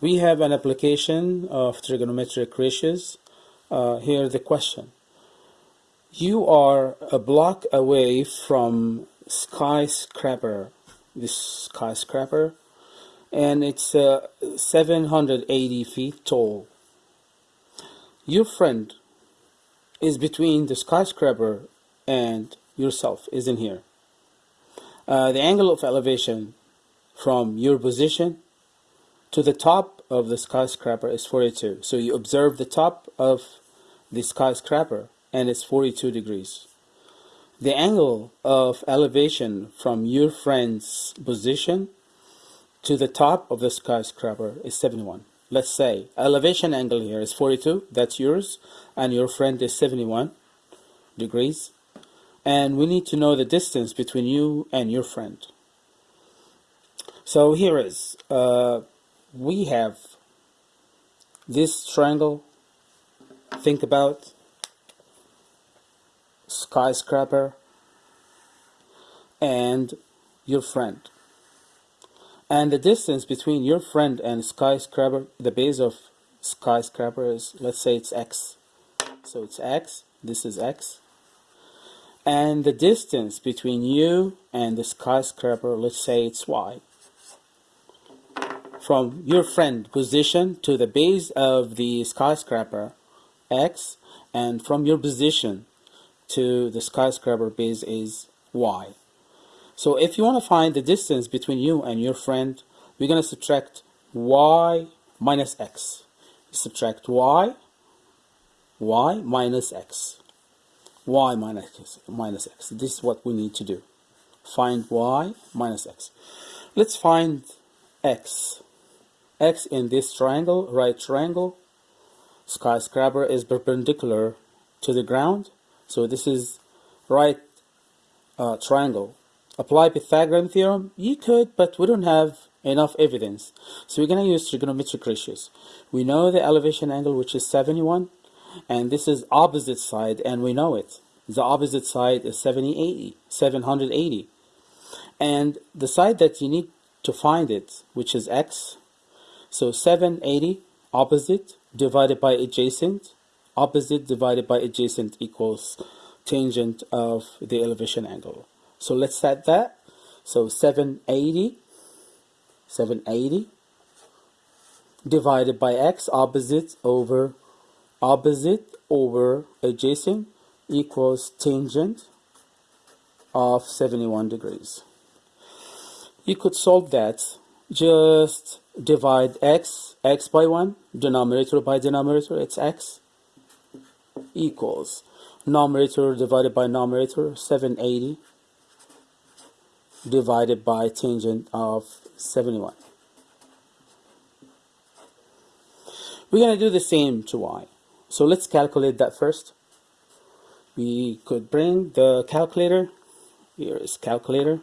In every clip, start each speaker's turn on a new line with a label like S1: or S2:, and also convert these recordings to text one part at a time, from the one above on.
S1: we have an application of trigonometric ratios. Uh, here the question. You are a block away from skyscraper, this skyscraper, and it's uh, 780 feet tall. Your friend is between the skyscraper and yourself, isn't here. Uh, the angle of elevation from your position to the top of the skyscraper is 42. So you observe the top of the skyscraper and it's 42 degrees. The angle of elevation from your friend's position to the top of the skyscraper is 71. Let's say elevation angle here is 42, that's yours, and your friend is 71 degrees. And we need to know the distance between you and your friend. So here is, uh, we have this triangle, think about skyscraper and your friend. And the distance between your friend and skyscraper, the base of skyscraper is, let's say it's x. So it's x, this is x. And the distance between you and the skyscraper, let's say it's y. From your friend position to the base of the skyscraper, x, and from your position to the skyscraper base is y. So if you want to find the distance between you and your friend, we're going to subtract y minus x. Subtract y, y minus x. y minus x, minus x. This is what we need to do. Find y minus x. Let's find x. x in this triangle, right triangle. Skyscraper is perpendicular to the ground. So this is right uh, triangle apply Pythagorean theorem? You could, but we don't have enough evidence. So we're going to use trigonometric ratios. We know the elevation angle, which is 71, and this is opposite side, and we know it. The opposite side is 70, 80, 780. And the side that you need to find it, which is x, so 780 opposite divided by adjacent, opposite divided by adjacent equals tangent of the elevation angle. So let's set that. So 780, 780 divided by x opposite over opposite over adjacent equals tangent of 71 degrees. You could solve that. Just divide x, x by 1, denominator by denominator, it's x, equals numerator divided by numerator, 780 divided by tangent of 71. We're going to do the same to y. So let's calculate that first. We could bring the calculator. Here is calculator.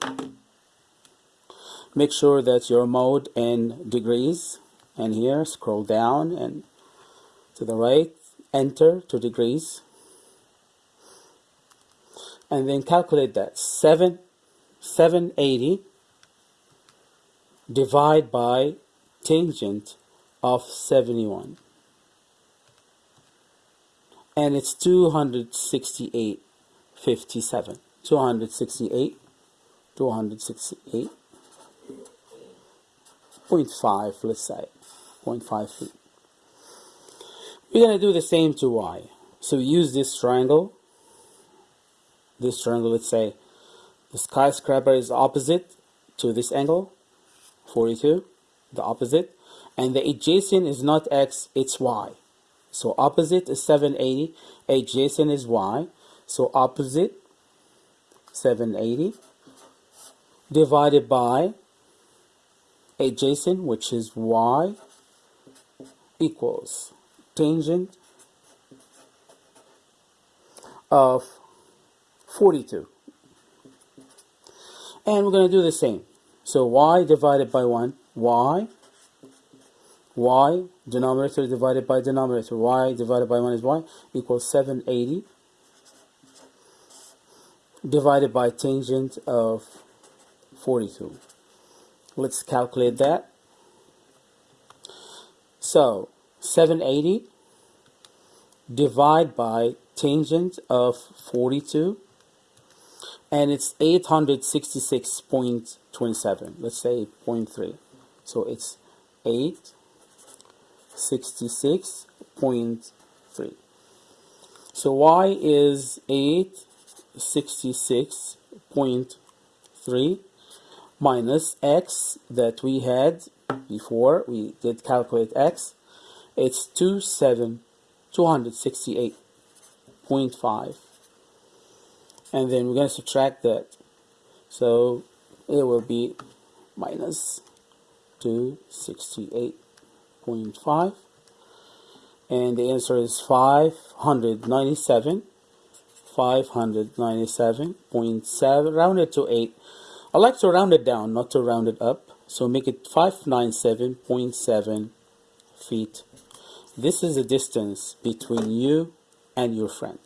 S1: Make sure that your mode in degrees. And here, scroll down and to the right, enter to degrees. And then calculate that. 7 780 divide by tangent of 71 and it's 268 57 268 268 0.5 let's say 0.5 feet we're going to do the same to y so we use this triangle this triangle let's say the skyscraper is opposite to this angle, 42, the opposite. And the adjacent is not x, it's y. So opposite is 780, adjacent is y. So opposite, 780, divided by adjacent, which is y, equals tangent of 42 and we're going to do the same. So y divided by 1 y y denominator divided by denominator y divided by 1 is y equals 780 divided by tangent of 42 let's calculate that. So 780 divide by tangent of 42 and it's 866.27 let's say 0.3 so it's 866.3 so y is 866.3 minus x that we had before we did calculate x it's 27 268.5 and then we're going to subtract that. So it will be minus 268.5 and the answer is 597 597.7 rounded to 8 I like to round it down not to round it up. So make it 597.7 feet. This is the distance between you and your friend